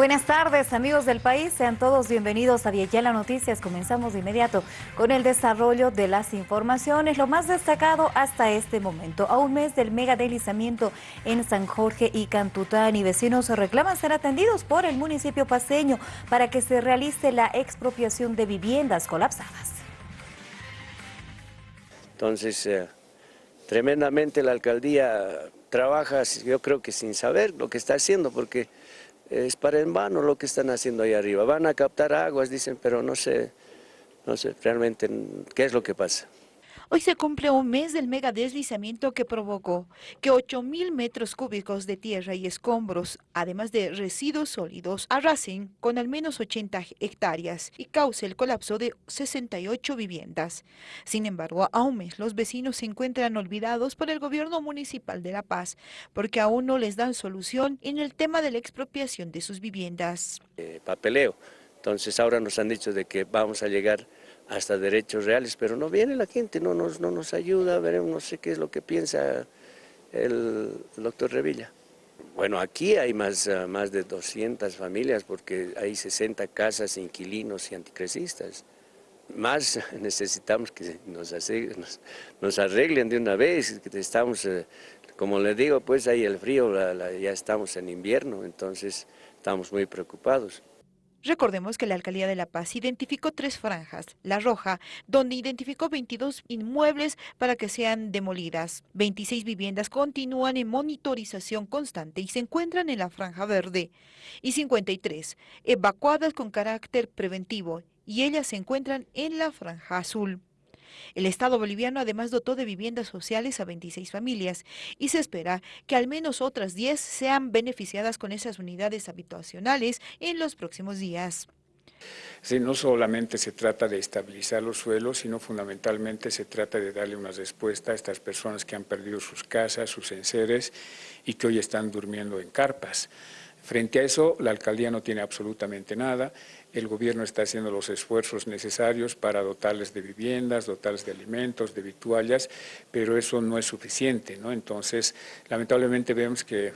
Buenas tardes amigos del país, sean todos bienvenidos a Villela Noticias. Comenzamos de inmediato con el desarrollo de las informaciones, lo más destacado hasta este momento. A un mes del mega deslizamiento en San Jorge y Cantután vecinos reclaman ser atendidos por el municipio paseño para que se realice la expropiación de viviendas colapsadas. Entonces, eh, tremendamente la alcaldía trabaja, yo creo que sin saber lo que está haciendo, porque es para en vano lo que están haciendo ahí arriba. Van a captar aguas, dicen, pero no sé, no sé realmente qué es lo que pasa. Hoy se cumple un mes del mega deslizamiento que provocó que 8.000 metros cúbicos de tierra y escombros, además de residuos sólidos, arrasen con al menos 80 hectáreas y cause el colapso de 68 viviendas. Sin embargo, a un mes los vecinos se encuentran olvidados por el gobierno municipal de La Paz, porque aún no les dan solución en el tema de la expropiación de sus viviendas. Eh, papeleo. Entonces ahora nos han dicho de que vamos a llegar hasta derechos reales, pero no viene la gente, no nos, no nos ayuda, veremos, no sé qué es lo que piensa el, doctor Revilla. Bueno, aquí hay más, ah, más de 200 familias porque hay 60 casas, inquilinos y anticresistas. Más necesitamos que nos, nos, arreglen de una vez, que estamos, eh, como les digo, pues hay el frío, ya estamos en invierno, entonces estamos muy preocupados. Recordemos que la Alcaldía de La Paz identificó tres franjas. La roja, donde identificó 22 inmuebles para que sean demolidas. 26 viviendas continúan en monitorización constante y se encuentran en la franja verde. Y 53 evacuadas con carácter preventivo y ellas se encuentran en la franja azul. El Estado boliviano además dotó de viviendas sociales a 26 familias y se espera que al menos otras 10 sean beneficiadas con esas unidades habitacionales en los próximos días. Sí, no solamente se trata de estabilizar los suelos, sino fundamentalmente se trata de darle una respuesta a estas personas que han perdido sus casas, sus enseres y que hoy están durmiendo en carpas. Frente a eso, la alcaldía no tiene absolutamente nada. El gobierno está haciendo los esfuerzos necesarios para dotarles de viviendas, dotarles de alimentos, de vituallas, pero eso no es suficiente. ¿no? Entonces, lamentablemente vemos que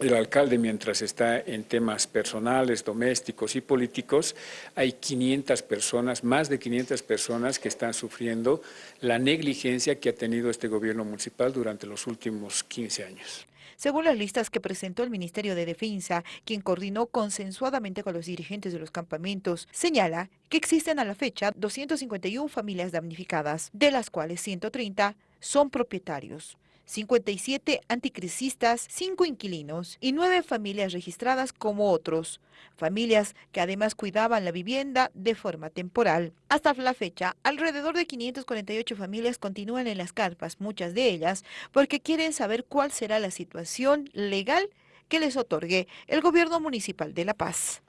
el alcalde, mientras está en temas personales, domésticos y políticos, hay 500 personas, más de 500 personas que están sufriendo la negligencia que ha tenido este gobierno municipal durante los últimos 15 años. Según las listas que presentó el Ministerio de Defensa, quien coordinó consensuadamente con los dirigentes de los campamentos, señala que existen a la fecha 251 familias damnificadas, de las cuales 130 son propietarios. 57 anticrisistas, 5 inquilinos y 9 familias registradas como otros, familias que además cuidaban la vivienda de forma temporal. Hasta la fecha, alrededor de 548 familias continúan en las carpas, muchas de ellas porque quieren saber cuál será la situación legal que les otorgue el gobierno municipal de La Paz.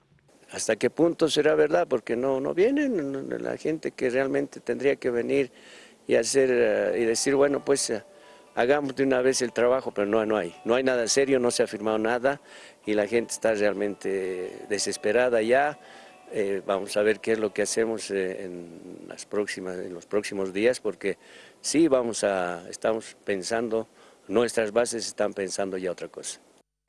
¿Hasta qué punto será verdad? Porque no, no vienen la gente que realmente tendría que venir y hacer eh, y decir, bueno, pues eh, hagamos de una vez el trabajo, pero no, no hay. No hay nada serio, no se ha firmado nada y la gente está realmente desesperada ya. Eh, vamos a ver qué es lo que hacemos eh, en, las próximas, en los próximos días, porque sí vamos a, estamos pensando, nuestras bases están pensando ya otra cosa.